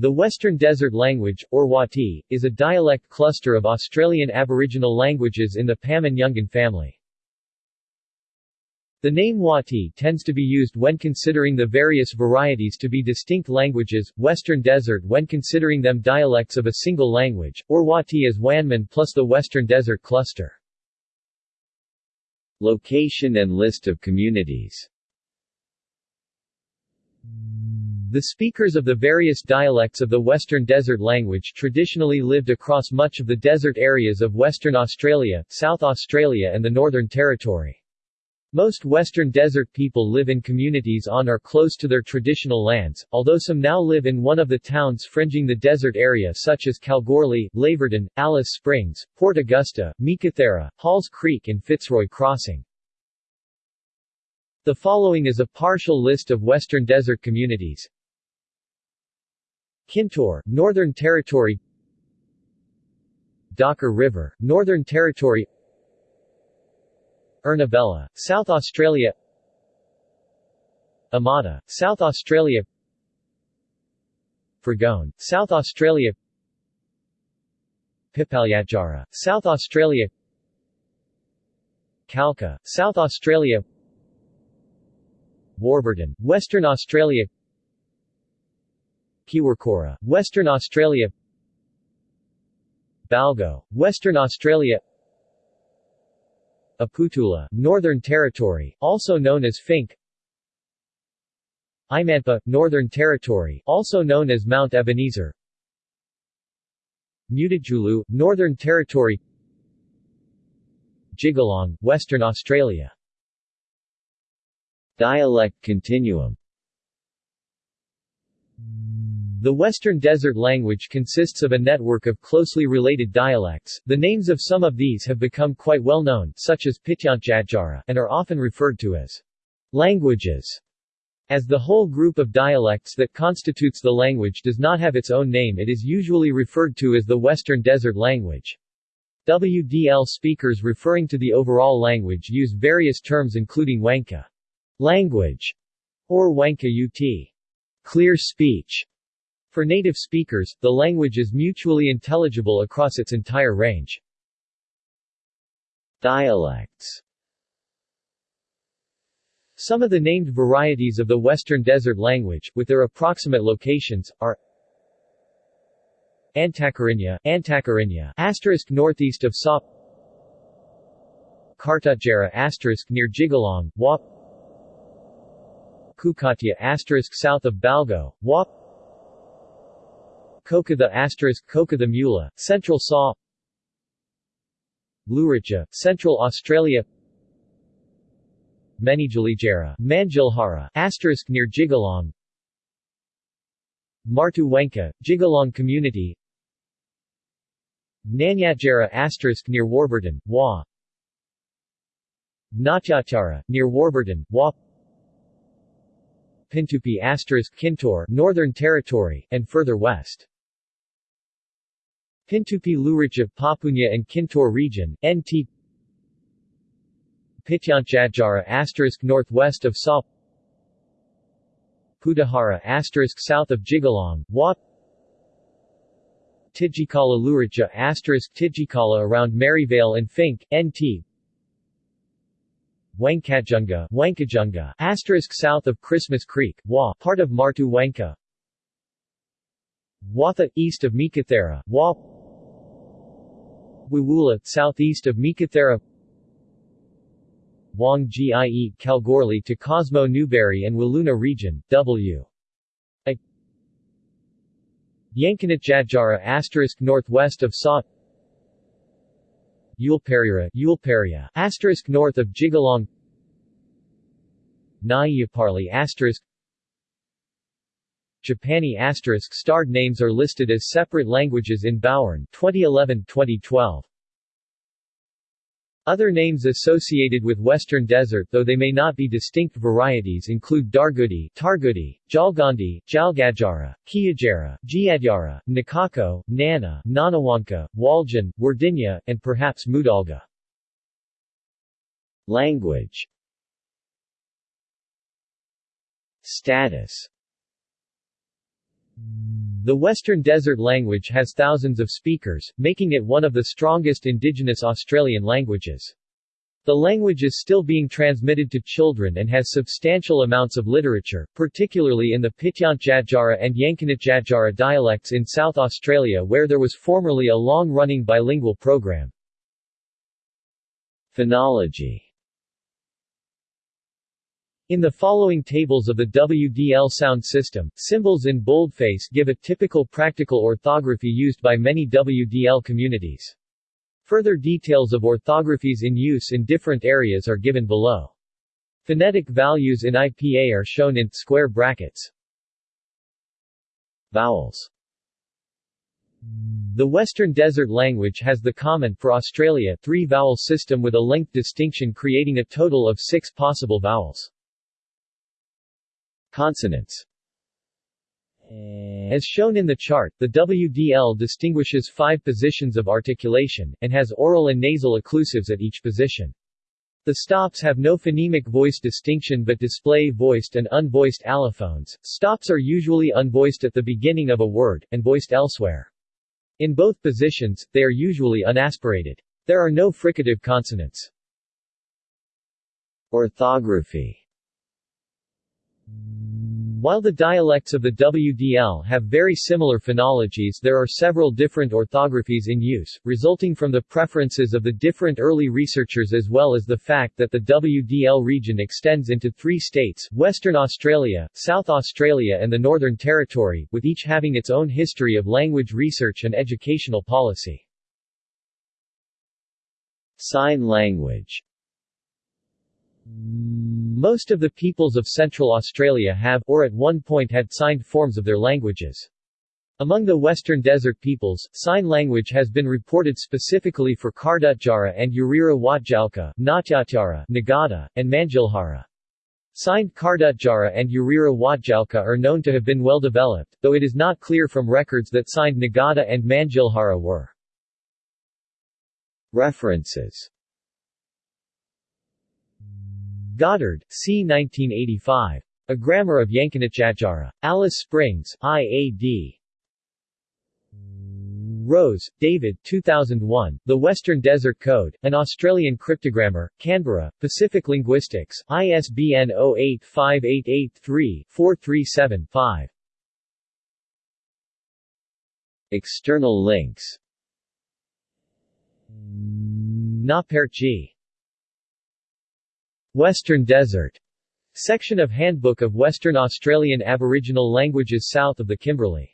The Western Desert Language, or Wati, is a dialect cluster of Australian Aboriginal languages in the Pama-Nyungan family. The name Wati tends to be used when considering the various varieties to be distinct languages, Western Desert when considering them dialects of a single language, or Wati as Wanman plus the Western Desert cluster. Location and list of communities The speakers of the various dialects of the Western Desert language traditionally lived across much of the desert areas of Western Australia, South Australia and the Northern Territory. Most Western Desert people live in communities on or close to their traditional lands, although some now live in one of the towns fringing the desert area such as Kalgoorlie, Laverton, Alice Springs, Port Augusta, Meekatharra, Halls Creek and Fitzroy Crossing. The following is a partial list of Western Desert communities. Kintore, Northern Territory Docker River, Northern Territory Ernabella, South Australia Amata, South Australia Fregon, South Australia Pipalyatjara, South Australia Kalka, South Australia Warburton, Western Australia Kiwirrkurra, Western Australia. Balgo, Western Australia. Aputula, Northern Territory, also known as Finke. Imanpa, Northern Territory, also known as Mount Ebenezer. Mutitjulu, Northern Territory. Jigalong, Western Australia. Dialect continuum the Western Desert language consists of a network of closely related dialects. The names of some of these have become quite well known, such as Pitjantjatjara, and are often referred to as languages. As the whole group of dialects that constitutes the language does not have its own name it is usually referred to as the Western Desert language. WDL speakers referring to the overall language use various terms including Wangka language or Wangka UT clear speech. For native speakers, the language is mutually intelligible across its entire range. Dialects Some of the named varieties of the Western Desert language, with their approximate locations, are Antakarinya, Antakarinya, asterisk northeast of Sa Kartutjara asterisk near Jigalong, Wap Kukatya asterisk south of Balgo, Wap Kokatha asterisk Kokatha Mula, Central Saw Luritja, Central Australia Menijalijara, Manjilhara, asterisk near Jigalong Martu Wenka, Jigalong Community Nanyatjara asterisk near Warburton, Wa Natyatjara, near Warburton, Wa Pintupi asterisk Kintore, Northern Territory, and further west. Pintupi Luritja Papunya and Kintore region, NT Pitjantjatjara asterisk northwest of Sa Pudahara asterisk south of Jigalong, Wat Tijikala Luritja asterisk Tijikala around Maryvale and Finke, NT Wankajunga, Wankajunga, asterisk south of Christmas Creek, Wa, part of Martu Wangka. Watha, east of Meekatharra, Wa. Wiwula, southeast of Meekatharra. Wang Gie, Kalgoorlie to Cosmo Newbery and Wiluna region, W. A. Yankanat asterisk northwest of Sa. Yulperira, Yulperia, asterisk north of Jigalong Naiyaparli asterisk Japani asterisk starred names are listed as separate languages in Bowern 2011-2012. Other names associated with Western Desert though they may not be distinct varieties include Dargudi, Targudi, Jalgandi, Jalgajara, Kiyajara, Giadyara, Nakako, Nana, Nanawanka, Waljan, Wardinya, and perhaps Mudalga. Language Status The Western Desert language has thousands of speakers, making it one of the strongest indigenous Australian languages. The language is still being transmitted to children and has substantial amounts of literature, particularly in the Pitjantjatjara and Yankunytjatjara dialects in South Australia where there was formerly a long-running bilingual program. Phonology in the following tables of the WDL sound system, symbols in boldface give a typical practical orthography used by many WDL communities. Further details of orthographies in use in different areas are given below. Phonetic values in IPA are shown in square brackets. Vowels The Western Desert language has the common for Australia three-vowel system with a length distinction creating a total of six possible vowels. Consonants eh. As shown in the chart, the WDL distinguishes five positions of articulation, and has oral and nasal occlusives at each position. The stops have no phonemic voice distinction but display voiced and unvoiced allophones. Stops are usually unvoiced at the beginning of a word, and voiced elsewhere. In both positions, they are usually unaspirated. There are no fricative consonants. Orthography while the dialects of the WDL have very similar phonologies there are several different orthographies in use, resulting from the preferences of the different early researchers as well as the fact that the WDL region extends into three states, Western Australia, South Australia and the Northern Territory, with each having its own history of language research and educational policy. Sign language most of the peoples of Central Australia have, or at one point had signed forms of their languages. Among the Western Desert peoples, sign language has been reported specifically for Kardutjara and Urira Watjalka, Natyatjara, Nagada, and Manjilhara. Signed Kardutjara and Urira Watjalka are known to have been well developed, though it is not clear from records that signed Nagada and Manjilhara were. References Goddard, c. 1985. A Grammar of Yankunytjatjara. Alice Springs, IAD. Rose, David 2001, The Western Desert Code, An Australian Cryptogrammar, Canberra, Pacific Linguistics, ISBN 085883-437-5. External links Naperchi Western Desert section of Handbook of Western Australian Aboriginal Languages south of the Kimberley